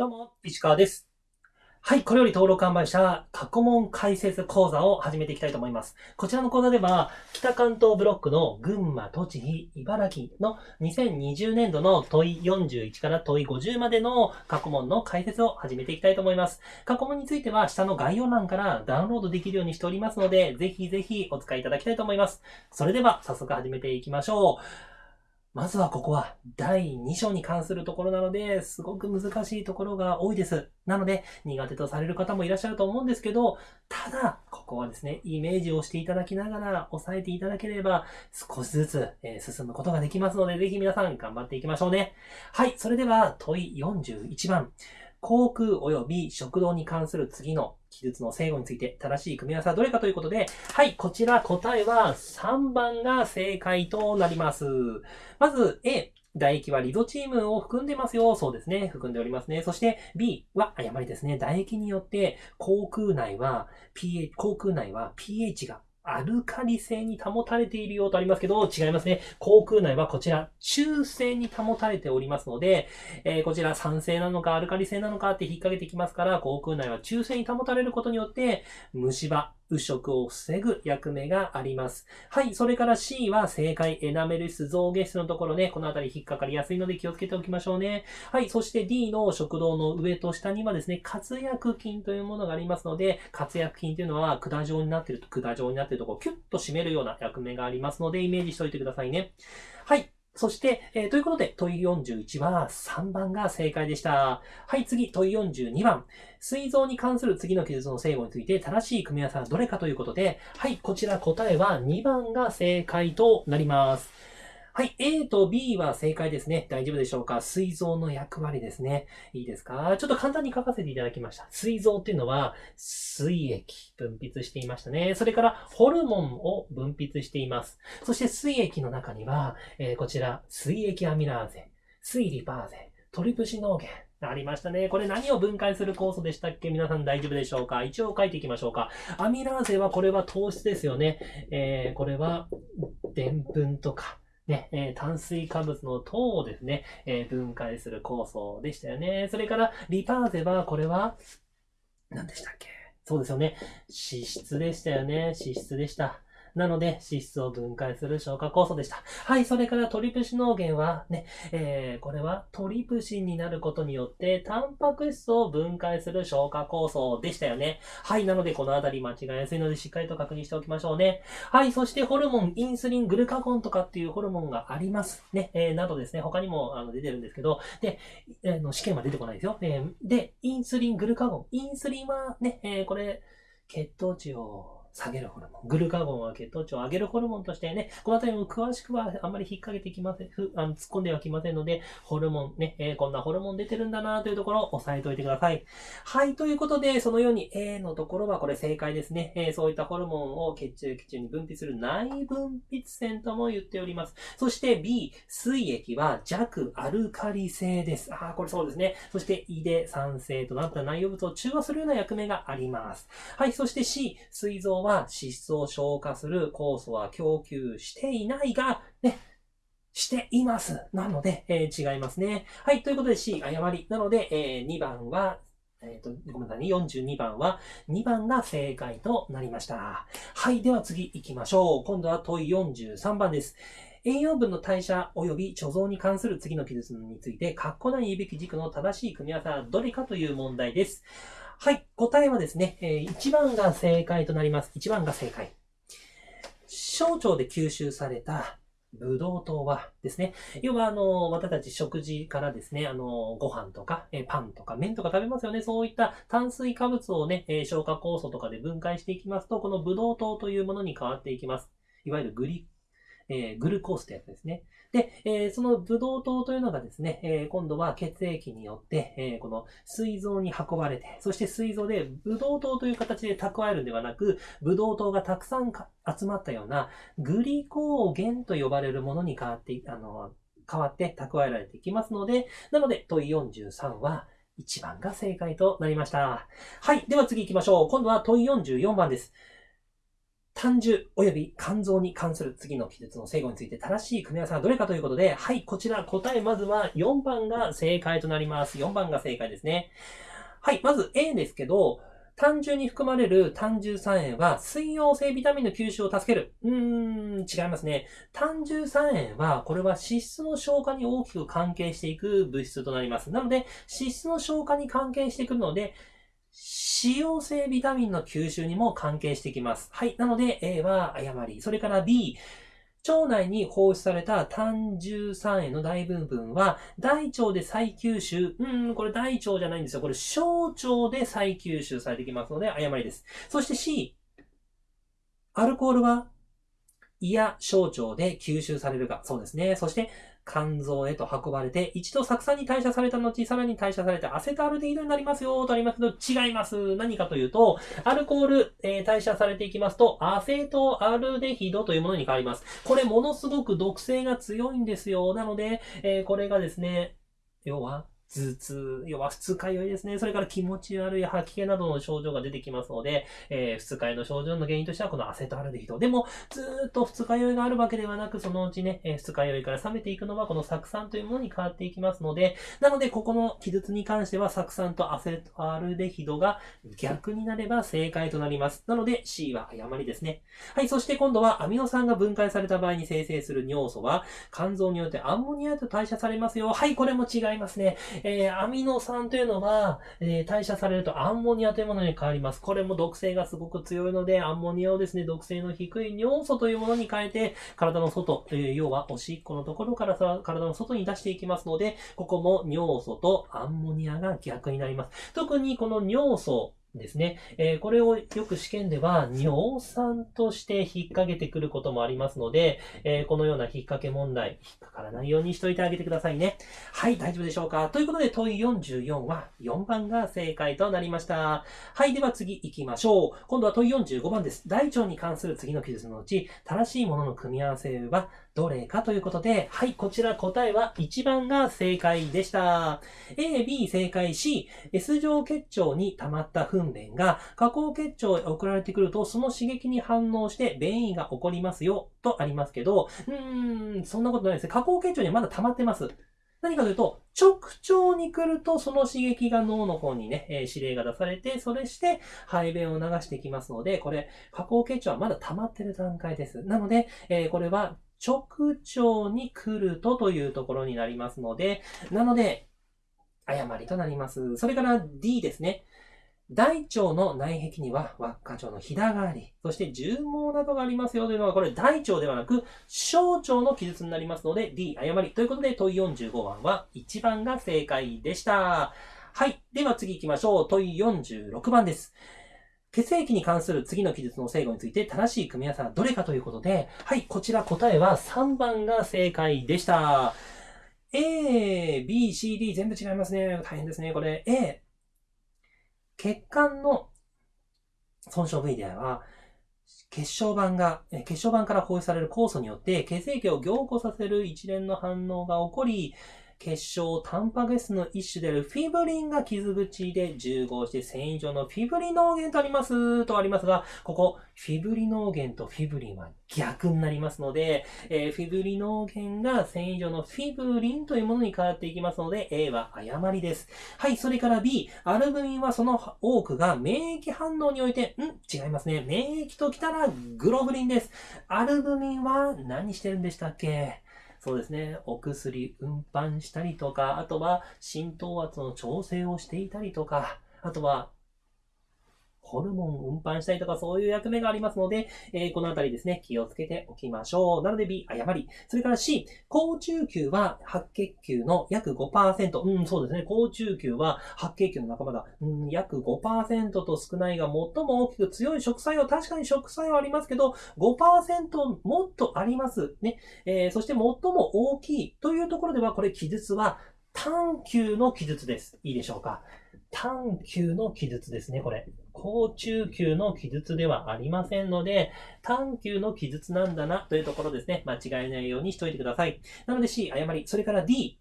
どうも、石川です。はい、これより登録販売した過去問解説講座を始めていきたいと思います。こちらの講座では、北関東ブロックの群馬、栃木、茨城の2020年度の問い41から問い50までの過去問の解説を始めていきたいと思います。過去問については下の概要欄からダウンロードできるようにしておりますので、ぜひぜひお使いいただきたいと思います。それでは早速始めていきましょう。まずはここは第2章に関するところなので、すごく難しいところが多いです。なので、苦手とされる方もいらっしゃると思うんですけど、ただ、ここはですね、イメージをしていただきながら押さえていただければ、少しずつ、え進むことができますので、ぜひ皆さん頑張っていきましょうね。はい、それでは問い41番。航空及び食堂に関する次の記述の正誤について正しい組み合わせはどれかということで、はい、こちら答えは3番が正解となります。まず A、唾液はリゾチームを含んでますよ。そうですね。含んでおりますね。そして B は誤りですね。唾液によって口腔内は pH、口腔内は pH がアルカリ性に保たれているようとありますけど、違いますね。航空内はこちら、中性に保たれておりますので、えーこちら酸性なのかアルカリ性なのかって引っ掛けてきますから、航空内は中性に保たれることによって、虫歯、腐食を防ぐ役目があります。はい。それから C は正解。エナメル質、象牙質のところね、このあたり引っかかりやすいので気をつけておきましょうね。はい。そして D の食道の上と下にはですね、活薬菌というものがありますので、活薬菌というのは管状になっていると、管状になっているところをキュッと締めるような役目がありますので、イメージしておいてくださいね。はい。そして、えーということで、問い41は3番が正解でした。はい、次、問い42番。膵臓に関する次の記述の正誤について正しい組み合わせはどれかということで、はい、こちら答えは2番が正解となります。はい、A と B は正解ですね。大丈夫でしょうか？膵臓の役割ですね。いいですか？ちょっと簡単に書かせていただきました。膵臓っていうのは、膵液分泌していましたね。それから、ホルモンを分泌しています。そして、膵液の中には、えーこちら、膵液アミラーゼ、膵リパーゼ、トリプシノーゲン、ありましたね。これ何を分解する酵素でしたっけ？皆さん大丈夫でしょうか？一応書いていきましょうか。アミラーゼはこれは糖質ですよね。えーこれは、でんぷんとか、ね、え炭水化物の糖をですね、え分解する酵素でしたよね。それから、リパーゼは、これは、何でしたっけ？そうですよね。脂質でしたよね。脂質でした。なので、脂質を分解する消化酵素でした。はい、それからトリプシノーゲンはね、えーこれはトリプシンになることによって、タンパク質を分解する消化酵素でしたよね。はい、なのでこのあたり間違いやすいのでしっかりと確認しておきましょうね。はい、そしてホルモン、インスリン、グルカゴンとかっていうホルモンがあります。ね、えーなどですね、他にもあの出てるんですけど、で、えーの試験は出てこないですよ。えーで、インスリン、グルカゴン。インスリンはね、えーこれ、血糖値を下げるホルモン。グルカゴンは血糖値を上げるホルモンとしてね、このあたりも詳しくはあんまり引っ掛けてきません、ふあの突っ込んではきませんので、ホルモンね、えーこんなホルモン出てるんだなというところを押さえておいてください。はい、ということで、そのように A のところはこれ正解ですね。えーそういったホルモンを血中、血中に分泌する内分泌腺とも言っております。そして B、水液は弱アルカリ性です。ああ、これそうですね。そして胃で酸性となった内容物を中和するような役目があります。はい、そして C、膵臓は脂質を消化する酵素は供給していないが、ね、しています。なので、えー違いますね。はい、ということで C、誤り。なので、えー2番は、えっ、と、ごめんなさいね。42番は、2番が正解となりました。はい、では次行きましょう。今度は問い43番です。栄養分の代謝及び貯蔵に関する次の記述について、括弧内に言うべき軸の正しい組み合わせはどれかという問題です。はい、答えはですね、え1番が正解となります。1番が正解。小腸で吸収されたブドウ糖はですね、要はあの、私たち食事からですね、あの、ご飯とか、えパンとか麺とか食べますよね。そういった炭水化物をね、え消化酵素とかで分解していきますと、このブドウ糖というものに変わっていきます。いわゆるグリ、えーグルコースってやつですね。で、えーそのブドウ糖というのがですね、え今度は血液によって、えこの膵臓に運ばれて、そして膵臓でブドウ糖という形で蓄えるんではなく、ブドウ糖がたくさん集まったようなグリコーゲンと呼ばれるものに変わって、あの、変わって蓄えられていきますので、なので問い43は1番が正解となりました。はい。では次行きましょう。今度は問い44番です。単純及び肝臓に関する次の記述の正誤について正しい組み合わせはどれかということで、はい、こちら答えまずは4番が正解となります。4番が正解ですね。はい、まず A ですけど、単純に含まれる単重酸塩は水溶性ビタミンの吸収を助ける。うーん、違いますね。単重酸塩は、これは脂質の消化に大きく関係していく物質となります。なので、脂質の消化に関係してくるので、脂溶性ビタミンの吸収にも関係してきます。はい。なので A は誤り。それから B、腸内に放出された単重酸塩の大部分は、大腸で再吸収。うん、これ大腸じゃないんですよ。これ小腸で再吸収されてきますので、誤りです。そして C、アルコールは胃や小腸で吸収されるか。そうですね。そして、肝臓へと運ばれて、一度酢酸に代謝された後、さらに代謝されてアセトアルデヒドになりますよ、とありますけど、違います。何かというと、アルコール、えー、代謝されていきますと、アセトアルデヒドというものに変わります。これ、ものすごく毒性が強いんですよ。なので、えー、これがですね、要は、頭痛、要は二日酔いですね。それから気持ち悪い吐き気などの症状が出てきますので、えー、二日酔いの症状の原因としてはこのアセトアルデヒド。でも、ずっと二日酔いがあるわけではなく、そのうちね、え、二日酔いから冷めていくのはこの酢酸というものに変わっていきますので、なので、ここの記述に関しては酢酸とアセトアルデヒドが逆になれば正解となります。なので、C は誤りですね。はい、そして今度はアミノ酸が分解された場合に生成する尿素は、肝臓によってアンモニアと代謝されますよ。はい、これも違いますね。えー、アミノ酸というのは、えー、代謝されるとアンモニアというものに変わります。これも毒性がすごく強いので、アンモニアをですね、毒性の低い尿素というものに変えて、体の外、えー、要はおしっこのところからさ体の外に出していきますので、ここも尿素とアンモニアが逆になります。特にこの尿素、ですね。えー、これをよく試験では尿酸として引っ掛けてくることもありますので、えー、このような引っ掛け問題、引っかからないようにしといてあげてくださいね。はい、大丈夫でしょうか？ということで問い44は4番が正解となりました。はい、では次行きましょう。今度は問い45番です。大腸に関する次の記述のうち、正しいものの組み合わせはどれかということで、はい、こちら答えは1番が正解でした。A、B 正解 C、S 状結腸に溜まった糞便が下行結腸へ送られてくると、その刺激に反応して便意が起こりますよ、とありますけど、うーん、そんなことないですね。下行結腸にはまだ溜まってます。何かというと、直腸に来ると、その刺激が脳の方にね、えー、指令が出されて、それして、排便を流してきますので、これ、下行結腸はまだ溜まってる段階です。なので、えー、これは、直腸に来るとというところになりますので、なので、誤りとなります。それから D ですね。大腸の内壁には輪っか状のひだがあり、そして重毛などがありますよというのは、これ大腸ではなく小腸の記述になりますので、D 誤り。ということで、問い45番は1番が正解でした。はい。では次行きましょう。問46番です。血液に関する次の記述の正誤について正しい組み合わせはどれかということで、はい、こちら答えは3番が正解でした。A、B、C、D 全部違いますね。大変ですね。これ A。血管の損傷部位では、血小板が、血小板から放出される酵素によって血液を凝固させる一連の反応が起こり、血漿タンパク質の一種であるフィブリンが傷口で重合して繊維状のフィブリノーゲンとありますとありますが、ここ、フィブリノーゲンとフィブリンは逆になりますので、えー、フィブリノーゲンが繊維状のフィブリンというものに変わっていきますので、A は誤りです。はい、それから B、アルブミンはその多くが免疫反応において、ん？違いますね。免疫ときたらグロブリンです。アルブミンは何してるんでしたっけ？そうですね、お薬運搬したりとか、あとは浸透圧の調整をしていたりとか、あとはホルモン運搬したりとかそういう役目がありますので、えー、このあたりですね、気をつけておきましょう。なので B、誤り。それから C、高中球は白血球の約5%。うん、そうですね。高中球は白血球の仲間だ。うん、約5%と少ないが最も大きく強い食作用。確かに食作用ありますけど、5%もっとあります。ね。えー、そして最も大きいというところでは、これ記述は単球の記述です。いいでしょうか。単球の記述ですね、これ。高中級の記述ではありませんので、単級の記述なんだなというところですね。間違えないようにしといてください。なので C、誤り。それから D、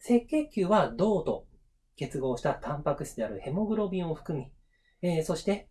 赤血球は銅と結合したタンパク質であるヘモグロビンを含み、えー、そして、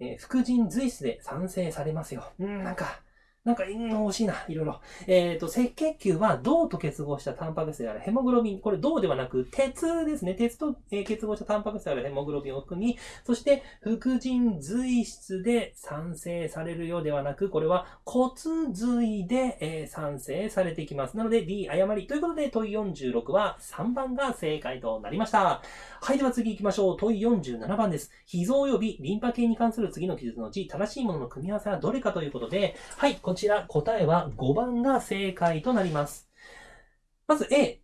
えー、副腎髄質で産生されますよ。うん、なんか、なんか、うん惜しいな、いろいろ。えっ、ー、と、赤血球は銅と結合したタンパク質であるヘモグロビン。これ銅ではなく、鉄ですね。鉄と、え、結合したタンパク質であるヘモグロビンを含み、そして、副腎髄質で産生されるようではなく、これは骨髄で、えー、産生されていきます。なので、D 誤り。ということで、問い46は3番が正解となりました。はい、では次行きましょう。問い47番です。脾臓及びリンパ系に関する次の記述のうち、正しいものの組み合わせはどれかということで、はい、こちら答えは5番が正解となります。まず A、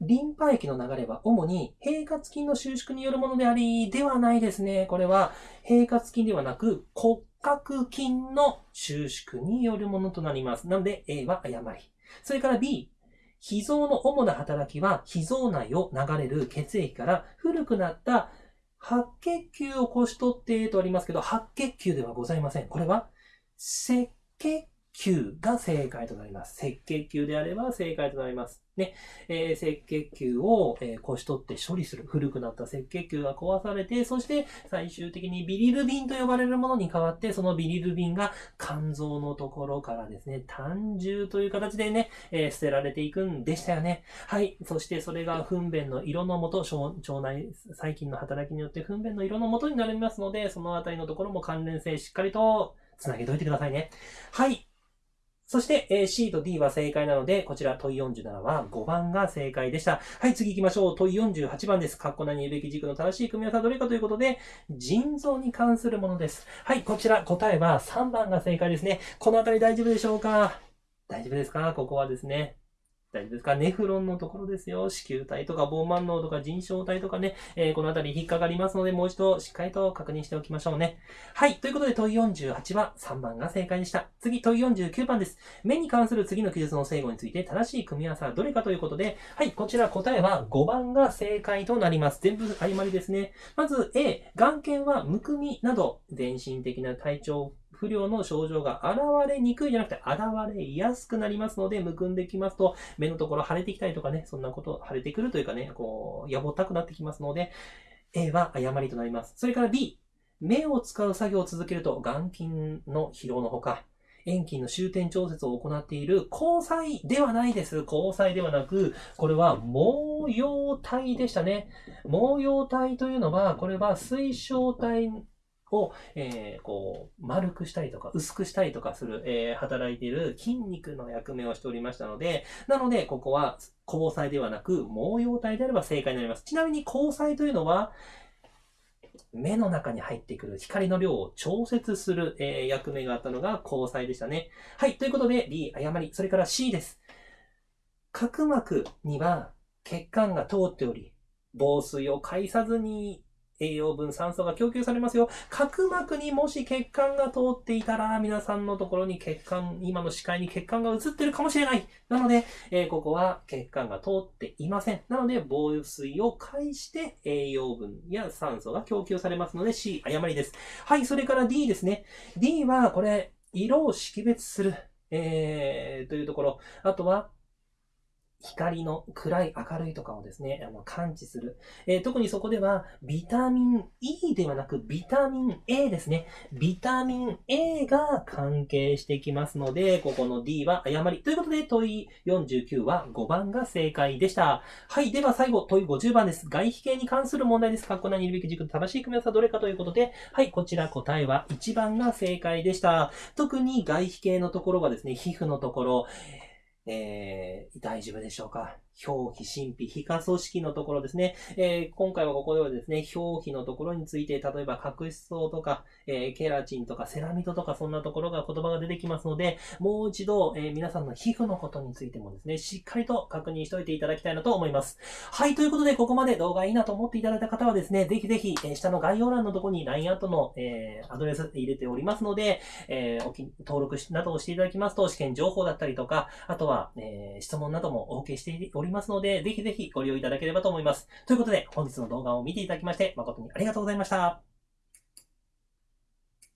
リンパ液の流れは主に平滑筋の収縮によるものであり、ではないですね。これは平滑筋ではなく骨格筋の収縮によるものとなります。なので A は誤り。それから B、脾臓の主な働きは、脾臓内を流れる血液から古くなった白血球をこし取ってとありますけど、白血球ではございません。これは赤血球が正解となります。赤血球であれば正解となります。ね、えー、赤血球を、えー、こし取って処理する。古くなった赤血球が壊されて、そして最終的にビリルビンと呼ばれるものに変わって、そのビリルビンが肝臓のところからですね、単重という形でね、えー、捨てられていくんでしたよね。はい。そしてそれが糞便の色の元、腸内細菌の働きによって糞便の色の元になりますので、そのあたりのところも関連性しっかりとつなげといてくださいね。はい。そして、え C と D は正解なので、こちら問47は5番が正解でした。はい、次行きましょう。問48番です。カッコ何言うべき軸の正しい組み合わせはどれかということで、腎臓に関するものです。はい、こちら答えは3番が正解ですね。このあたり大丈夫でしょうか？大丈夫ですか？ここはですね。大丈夫ですかネフロンのところですよ。子宮体とかボーマン脳とか腎小体とかね、えー、このあたり引っかかりますので、もう一度しっかりと確認しておきましょうね。はい。ということで問い48は3番が正解でした。次、問い49番です。目に関する次の記述の正誤について正しい組み合わせはどれかということで、はい。こちら答えは5番が正解となります。全部誤りですね。まず A、眼瞼はむくみなど、全身的な体調不良の症状が現れにくいじゃなくて現れやすくなりますので、むくんできますと、目のところ腫れてきたりとかね、そんなこと、腫れてくるというかね、こう、やぼったくなってきますので、A は誤りとなります。それから B、目を使う作業を続けると、眼筋の疲労のほか、遠近の終点調節を行っている交際ではないです。交際ではなく、これは毛様体でしたね。毛様体というのは、これは水晶体を、えー、こう、丸くしたりとか、薄くしたりとかする、えー、働いている筋肉の役目をしておりましたので、なので、ここは、交際ではなく、毛様体であれば正解になります。ちなみに、交際というのは、目の中に入ってくる光の量を調節する、えー、役目があったのが交際でしたね。はい。ということで、B、誤り。それから C です。角膜には血管が通っており、防水を介さずに栄養分、酸素が供給されますよ。角膜にもし血管が通っていたら、皆さんのところに血管、今の視界に血管が映ってるかもしれない。なので、えー、ここは血管が通っていません。なので、防水を介して栄養分や酸素が供給されますので C、誤りです。はい、それから D ですね。D は、これ、色を識別する。えー、というところ。あとは、光の暗い明るいとかをですね、あの感知する、えー、特にそこではビタミン E ではなくビタミン A ですね。ビタミン A が関係してきますので、ここの D は誤り。ということで問い49は5番が正解でした。はい。では最後問い50番です。外皮系に関する問題です。かっこ何いるべき軸の正しい組み合わせはどれかということで、はい。こちら答えは1番が正解でした。特に外皮系のところはですね、皮膚のところ、えー、大丈夫でしょうか？表皮、神秘、皮下組織のところですね。えー、今回はここではですね、表皮のところについて、例えば角質層とか、えー、ケラチンとかセラミドとかそんなところが言葉が出てきますので、もう一度、えー、皆さんの皮膚のことについてもですね、しっかりと確認しておいていただきたいなと思います。はい、ということで、ここまで動画いいなと思っていただいた方はですね、ぜひぜひ、え、下の概要欄のところに LINE アットの、え、アドレス入れておりますので、え、おき登録などをしていただきますと、試験情報だったりとか、あとは、え、質問などもお受けしておりますりますので、ぜひぜひご利用いただければと思います。ということで、本日の動画を見ていただきまして、誠にありがとうございました。